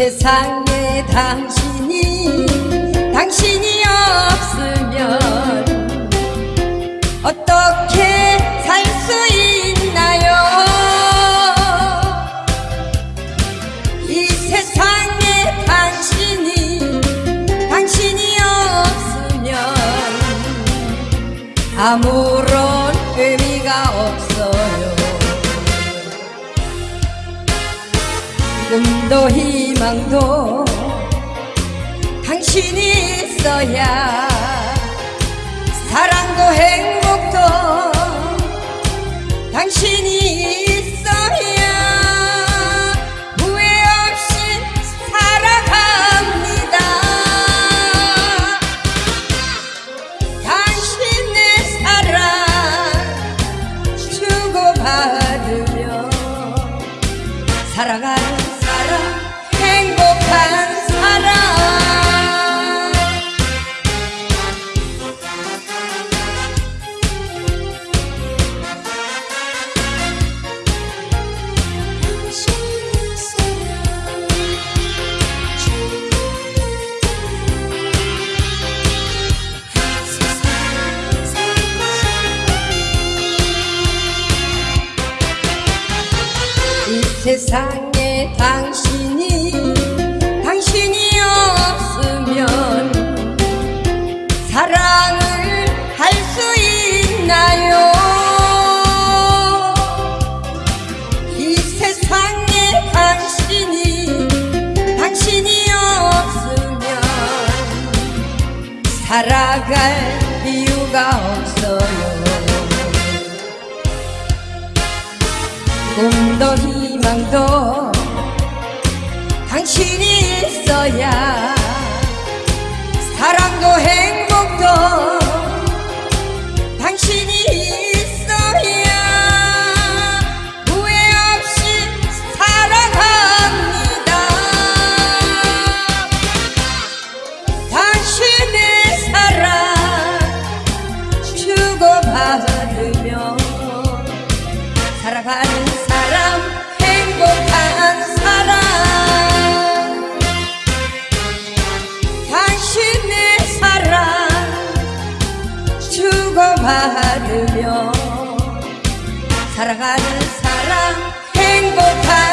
세상에 당신이 당신이 없으면 어떻게 살 수 있나요? 이 세상에 당신이 당신이 없으면 아무런 의미가 없어요 꿈도 희망도 당신이 있어야 사랑도 행복도 당신이 세상에 당신이 당신이 없으면 사랑을 할 수 있나요? 이 세상에 당신이 당신이 없으면 살아갈 이유가 없어요 꿈도 희망도 당신이 있어야 사랑도 행복도 당신이 있어야 후회 없이 살아갑니다. 당신의 사랑 주고받으며 살아가는 more.